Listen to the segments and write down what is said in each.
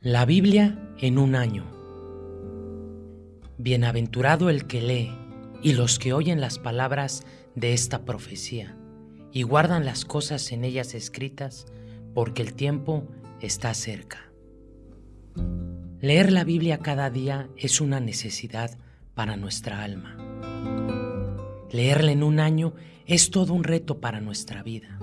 La Biblia en un año. Bienaventurado el que lee y los que oyen las palabras de esta profecía y guardan las cosas en ellas escritas, porque el tiempo está cerca. Leer la Biblia cada día es una necesidad para nuestra alma. Leerla en un año es todo un reto para nuestra vida.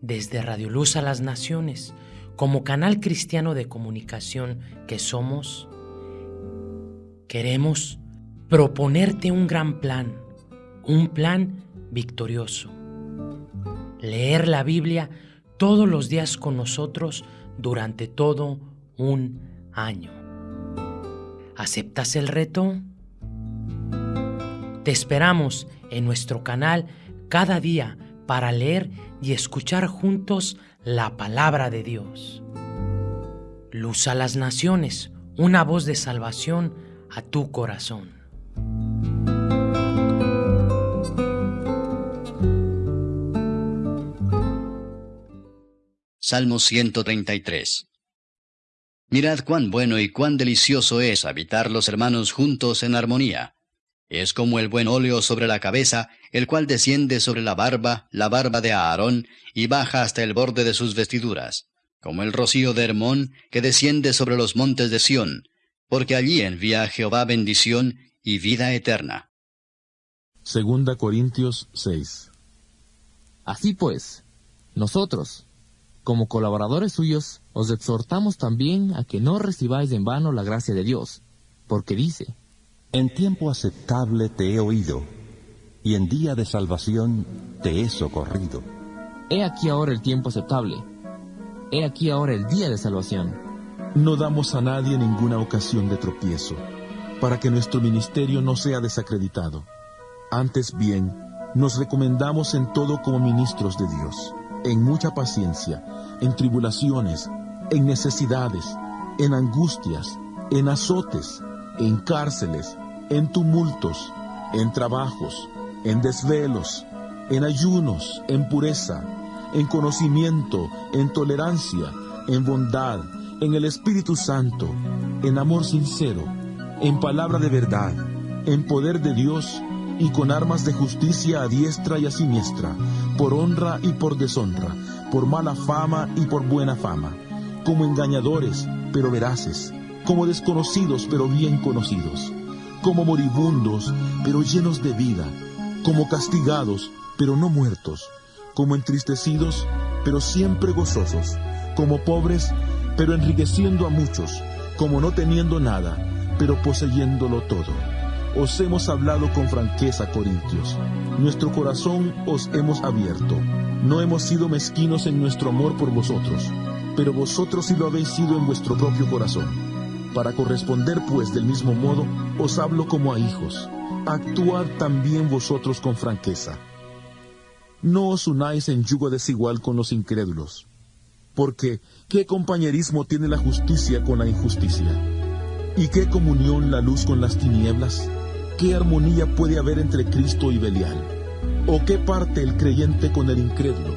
Desde Radio Luz a las Naciones, como canal cristiano de comunicación que somos, queremos proponerte un gran plan, un plan victorioso. Leer la Biblia todos los días con nosotros durante todo un año. ¿Aceptas el reto? Te esperamos en nuestro canal cada día para leer y escuchar juntos la palabra de Dios. Luz a las naciones, una voz de salvación a tu corazón. Salmo 133 Mirad cuán bueno y cuán delicioso es habitar los hermanos juntos en armonía. Es como el buen óleo sobre la cabeza, el cual desciende sobre la barba, la barba de Aarón, y baja hasta el borde de sus vestiduras, como el rocío de Hermón, que desciende sobre los montes de Sión, porque allí envía Jehová bendición y vida eterna. Segunda Corintios 6 Así pues, nosotros, como colaboradores suyos, os exhortamos también a que no recibáis en vano la gracia de Dios, porque dice, en tiempo aceptable te he oído, y en día de salvación te he socorrido. He aquí ahora el tiempo aceptable. He aquí ahora el día de salvación. No damos a nadie ninguna ocasión de tropiezo, para que nuestro ministerio no sea desacreditado. Antes bien, nos recomendamos en todo como ministros de Dios, en mucha paciencia, en tribulaciones, en necesidades, en angustias, en azotes, en cárceles, en tumultos, en trabajos, en desvelos, en ayunos, en pureza, en conocimiento, en tolerancia, en bondad, en el Espíritu Santo, en amor sincero, en palabra de verdad, en poder de Dios y con armas de justicia a diestra y a siniestra, por honra y por deshonra, por mala fama y por buena fama, como engañadores, pero veraces, como desconocidos, pero bien conocidos, como moribundos, pero llenos de vida, como castigados, pero no muertos, como entristecidos, pero siempre gozosos, como pobres, pero enriqueciendo a muchos, como no teniendo nada, pero poseyéndolo todo. Os hemos hablado con franqueza, Corintios. Nuestro corazón os hemos abierto. No hemos sido mezquinos en nuestro amor por vosotros, pero vosotros sí lo habéis sido en vuestro propio corazón. Para corresponder pues del mismo modo, os hablo como a hijos. Actuad también vosotros con franqueza. No os unáis en yugo desigual con los incrédulos. Porque, ¿qué compañerismo tiene la justicia con la injusticia? ¿Y qué comunión la luz con las tinieblas? ¿Qué armonía puede haber entre Cristo y Belial? ¿O qué parte el creyente con el incrédulo?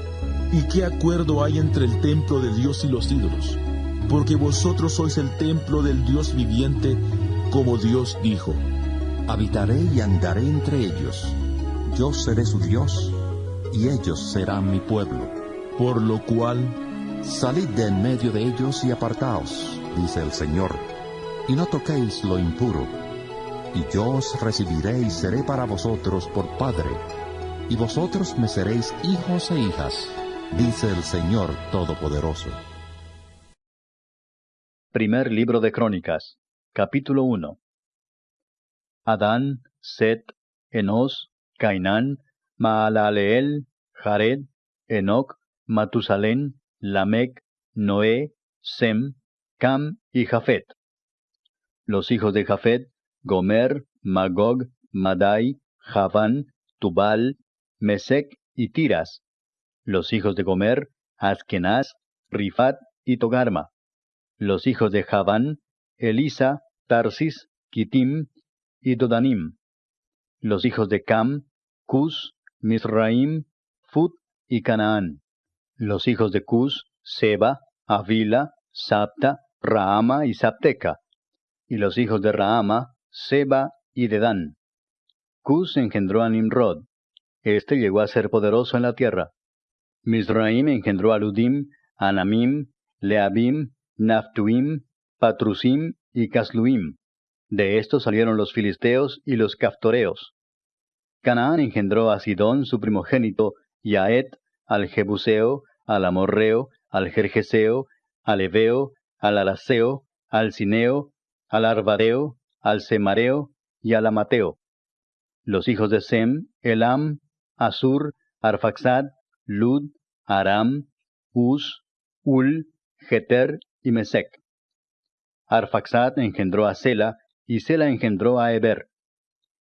¿Y qué acuerdo hay entre el templo de Dios y los ídolos? Porque vosotros sois el templo del Dios viviente, como Dios dijo. Habitaré y andaré entre ellos. Yo seré su Dios, y ellos serán mi pueblo. Por lo cual, salid de en medio de ellos y apartaos, dice el Señor, y no toquéis lo impuro. Y yo os recibiré y seré para vosotros por Padre, y vosotros me seréis hijos e hijas, dice el Señor Todopoderoso. Primer libro de Crónicas, capítulo 1 Adán, Set, Enos, Cainán, Maalaleel, Jared, Enoc, Matusalén, Lamec, Noé, Sem, Cam y Jafet. Los hijos de Jafet, Gomer, Magog, Madai, Javán, Tubal, Mesec y Tiras. Los hijos de Gomer, Askenaz, Rifat y Togarma. Los hijos de Javán, Elisa, Tarsis, Kitim y Dodanim. Los hijos de Cam, Cus, Misraim, Fut y Canaán. Los hijos de Cus, Seba, Avila, Sapta, Raama y Sapteca. Y los hijos de Raama, Seba y Dedán. Cus engendró a Nimrod. Este llegó a ser poderoso en la tierra. Misraim engendró a Ludim, Anamim, Leabim, Patrusim y Casluim. De estos salieron los filisteos y los caftoreos. Canaán engendró a Sidón su primogénito, y a Et, al Jebuseo, al Amorreo, al Jerjeseo, al Eveo, al Alaseo, al Cineo, al Arbadeo, al Semareo y al Amateo. Los hijos de Sem, Elam, Asur, Arfaxad, Lud, Aram, Uz, Ul, Geter y Mesec. Arfaxad engendró a Sela, y Sela engendró a Eber.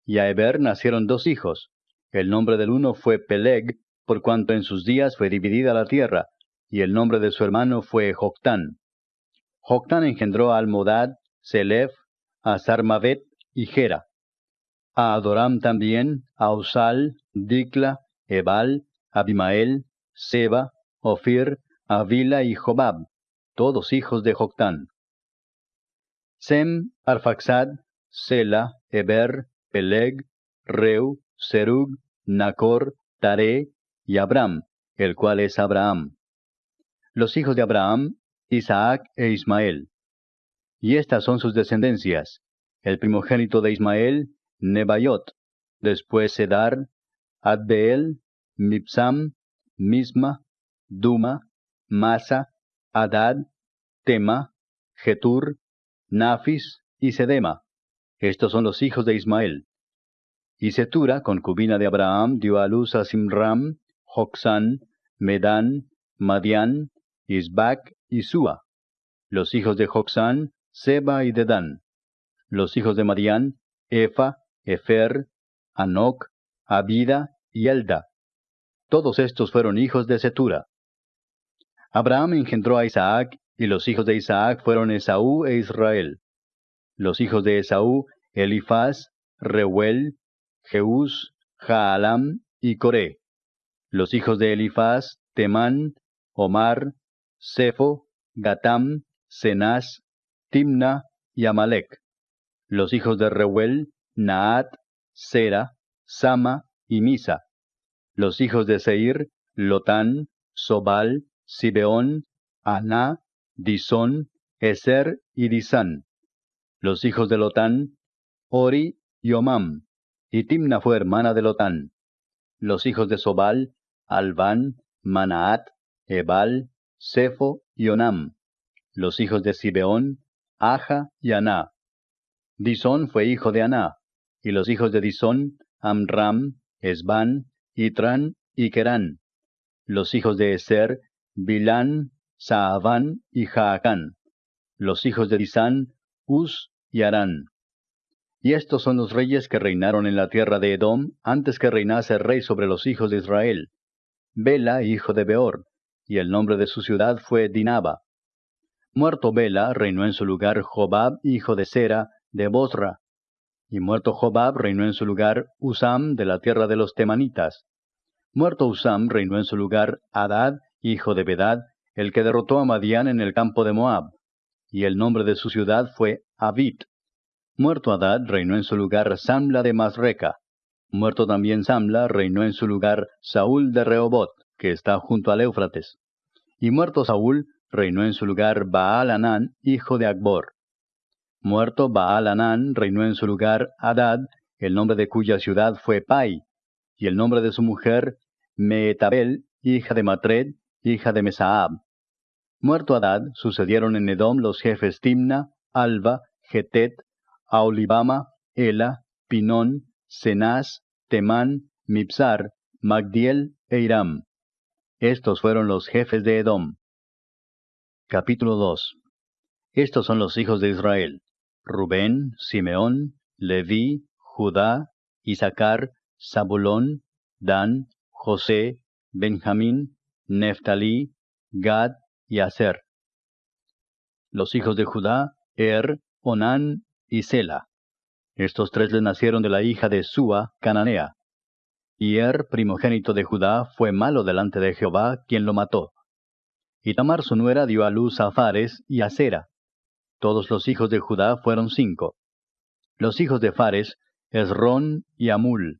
Y a Eber nacieron dos hijos. El nombre del uno fue Peleg, por cuanto en sus días fue dividida la tierra, y el nombre de su hermano fue Joctán. Joctán engendró a Almodad, Selef, a Sarmavet y Gera. A Adoram también, a Usal, Dikla, Ebal, Abimael, Seba, Ofir, Avila y Jobab, todos hijos de Joctán. Sem, Arfaxad, Sela, Eber, Peleg, Reu, Serug, Nacor, Tare y Abram, el cual es Abraham. Los hijos de Abraham, Isaac e Ismael. Y estas son sus descendencias. El primogénito de Ismael, Nebaiot, después Sedar, Adbeel, Mipsam, Misma, Duma, Masa, Adad, Tema, Getur, Nafis y Sedema. Estos son los hijos de Ismael. Y Setura, concubina de Abraham, dio a luz a Simram, Joxán, Medán, Madián, Isbac y Sua. Los hijos de Joxán, Seba y Dedán. Los hijos de Madián, Efa, Efer, Anoc, Abida y Elda. Todos estos fueron hijos de Setura. Abraham engendró a Isaac y los hijos de Isaac fueron Esaú e Israel. Los hijos de Esaú, Elifaz, Reuel, Jeús, Jaalam y Coré. Los hijos de Elifaz, Temán, Omar, Sefo, Gatam, Cenaz, Timna y Amalek. Los hijos de Reuel, Naat, Sera, Sama y Misa. Los hijos de Seir, Lotán, Sobal, Sibeón, Aná Disón, Eser y Disán. Los hijos de Lotán, Ori y Omam. Y Timna fue hermana de Lotán. Los hijos de Sobal, Albán, Manaat, Ebal, Sefo y Onam. Los hijos de Sibeón, Aja y Aná. Disón fue hijo de Aná. Y los hijos de Disón, Amram, Esban, Itran y Kerán. Los hijos de Eser, Bilán, Saaván y Jaacán, los hijos de Disán, Uz y Arán. Y estos son los reyes que reinaron en la tierra de Edom antes que reinase rey sobre los hijos de Israel. Bela, hijo de Beor, y el nombre de su ciudad fue Dinaba. Muerto Bela, reinó en su lugar Jobab, hijo de Sera, de Bosra. Y muerto Jobab, reinó en su lugar Usam, de la tierra de los Temanitas. Muerto Usam, reinó en su lugar Adad, hijo de Bedad, el que derrotó a Madián en el campo de Moab, y el nombre de su ciudad fue Abit. Muerto Adad, reinó en su lugar Samla de Masreca. Muerto también Samla, reinó en su lugar Saúl de Rehobot, que está junto al Éufrates. Y muerto Saúl, reinó en su lugar Baal Anán, hijo de Akbor. Muerto Baal Anán, reinó en su lugar Adad, el nombre de cuya ciudad fue Pai, y el nombre de su mujer Meetabel, hija de Matred, hija de Mesaab. Muerto Adad, sucedieron en Edom los jefes Timna, Alba, Getet, Aolibama, Ela, Pinón, Cenaz, Temán, Mipsar, Magdiel e Iram. Estos fueron los jefes de Edom. Capítulo 2 Estos son los hijos de Israel: Rubén, Simeón, Leví, Judá, Isaacar, Zabulón, Dan, José, Benjamín, Neftalí, Gad y Aser. Los hijos de Judá, Er, Onán y Sela. Estos tres le nacieron de la hija de Sua, cananea. Y Er, primogénito de Judá, fue malo delante de Jehová, quien lo mató. Y Tamar su nuera dio a luz a Fares y a Sera. Todos los hijos de Judá fueron cinco. Los hijos de Fares, Esrón y Amul.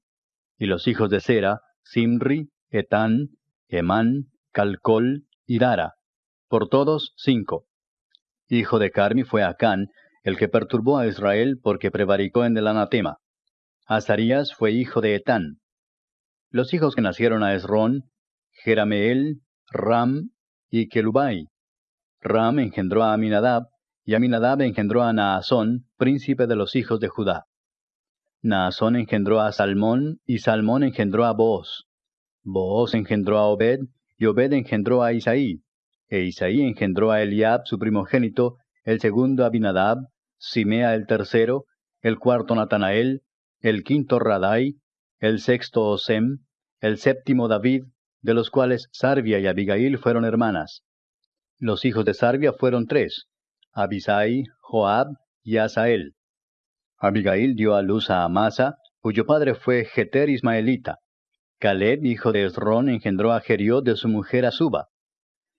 Y los hijos de Sera, Simri, Etán, Emán, Calcol y Dara. Por todos cinco. Hijo de Carmi fue Acán, el que perturbó a Israel porque prevaricó en el anatema. Azarías fue hijo de Etán. Los hijos que nacieron a Esrón, Jerameel, Ram y Kelubai. Ram engendró a Aminadab, y Aminadab engendró a Naasón, príncipe de los hijos de Judá. Naasón engendró a Salmón, y Salmón engendró a Booz. Booz engendró a Obed, y engendró a Isaí. E Isaí engendró a Eliab, su primogénito, el segundo Abinadab, Simea el tercero, el cuarto Natanael, el quinto Radai, el sexto Osem, el séptimo David, de los cuales Sarvia y Abigail fueron hermanas. Los hijos de Sarvia fueron tres, Abisai, Joab y Asael. Abigail dio a luz a Amasa, cuyo padre fue Jeter Ismaelita. Caleb, hijo de Esrón, engendró a Jeriot de su mujer Azuba.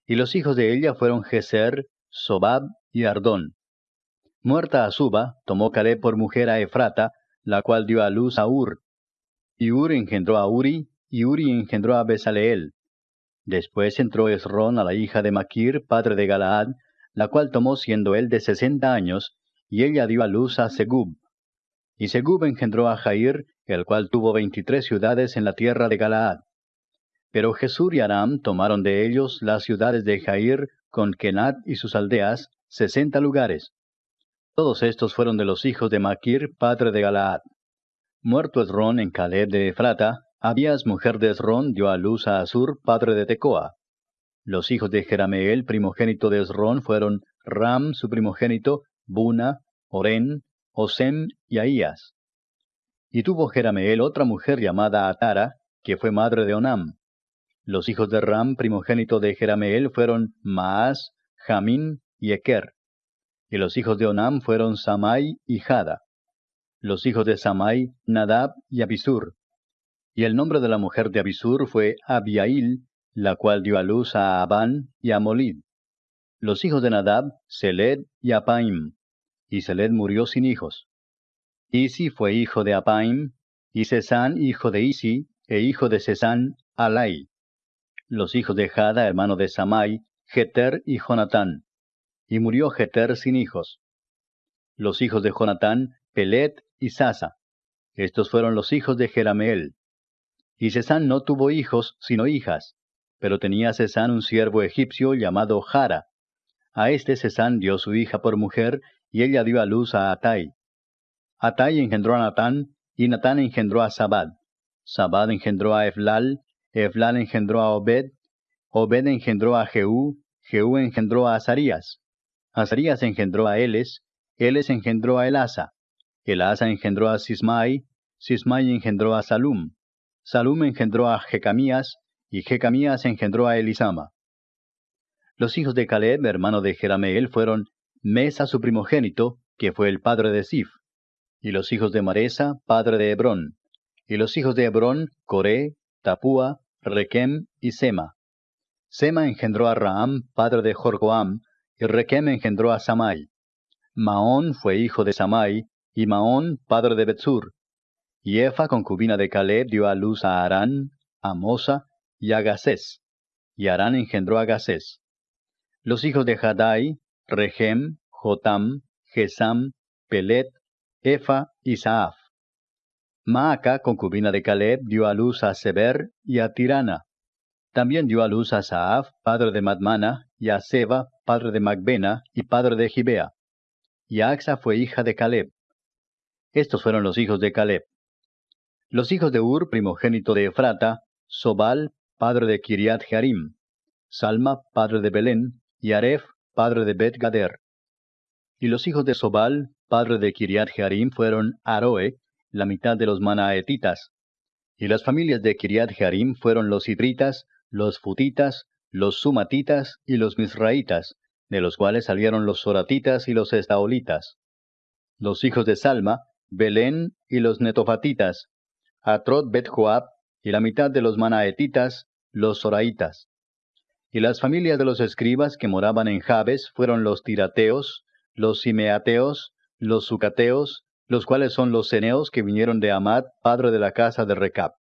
Y los hijos de ella fueron Geser, Sobab y Ardón. Muerta Azuba, tomó Caleb por mujer a Efrata, la cual dio a luz a Ur. Y Ur engendró a Uri, y Uri engendró a Besaleel. Después entró Esrón a la hija de Maquir, padre de Galaad, la cual tomó siendo él de sesenta años, y ella dio a luz a Segub. Y Segub engendró a Jair, el cual tuvo veintitrés ciudades en la tierra de Galaad. Pero Jesur y Aram tomaron de ellos las ciudades de Jair, con Kenat y sus aldeas, sesenta lugares. Todos estos fueron de los hijos de Maquir, padre de Galaad. Muerto Esrón en Caleb de Efrata, Abías, mujer de Esrón, dio a luz a Asur, padre de Tecoa. Los hijos de Jerameel, primogénito de Esrón, fueron Ram, su primogénito, Buna, Oren, Osem y Ahías. Y tuvo Jerameel otra mujer llamada Atara, que fue madre de Onam. Los hijos de Ram, primogénito de Jerameel, fueron Maas, Jamín y Eker. Y los hijos de Onam fueron Samai y Jada. Los hijos de Samai, Nadab y Abisur. Y el nombre de la mujer de Abisur fue Abiail, la cual dio a luz a Abán y a Molid. Los hijos de Nadab, Seled y Apaim. Y Seled murió sin hijos. Isi fue hijo de Apaim, y Cesán hijo de Isi, e hijo de Cesán, Alai. Los hijos de Jada, hermano de Samai, Jeter y Jonatán. Y murió Jeter sin hijos. Los hijos de Jonatán, Pelet y Sasa. Estos fueron los hijos de Jerameel. Y Cesán no tuvo hijos, sino hijas, pero tenía Cesán un siervo egipcio llamado Jara. A este Cesán dio su hija por mujer, y ella dio a luz a Atai. Atai engendró a Natán, y Natán engendró a Sabad. Sabad engendró a Eflal, Eflal engendró a Obed, Obed engendró a Jehú, Jehú engendró a Azarías. Azarías engendró a Eles, Eles engendró a Elasa. Elasa engendró a Sismai, Sismai engendró a Salum. Salum engendró a Jecamías, y Jecamías engendró a Elisama. Los hijos de Caleb, hermano de Jerameel, fueron Mesa su primogénito, que fue el padre de Sif, y los hijos de Maresa, padre de Hebrón, y los hijos de Hebrón, Coré, Tapúa, Requem y Sema. Sema engendró a Raam, padre de Jorgoam, y Requem engendró a Samai. Maón fue hijo de Samai, y Maón, padre de Betsur, y Efa, concubina de Caleb, dio a luz a Arán, a Mosa y a Gacés. Y Arán engendró a Gacés. Los hijos de Hadai, Regem, Jotam, Gesam, Pelet, Efa y Saaf. Maaca, concubina de Caleb, dio a luz a Seber y a Tirana. También dio a luz a Saaf, padre de Madmana, y a Seba, padre de Macbena y padre de Gibea. Y Axa fue hija de Caleb. Estos fueron los hijos de Caleb. Los hijos de Ur, primogénito de Efrata, Sobal, padre de Kiriat Jearim, Salma, padre de Belén, y Aref, padre de Bet Gader. Y los hijos de Sobal, padre de Kiriat Jearim, fueron Aroe, la mitad de los manaetitas. Y las familias de Kiriat Jearim fueron los hidritas, los futitas, los sumatitas y los misraitas, de los cuales salieron los soratitas y los estaolitas. Los hijos de Salma, Belén y los netofatitas, Atrot Bet Joab, y la mitad de los manaetitas, los soraitas. Y las familias de los escribas que moraban en Jabes fueron los tirateos, los simeateos, los sucateos, los cuales son los ceneos que vinieron de Amad, padre de la casa de Recap.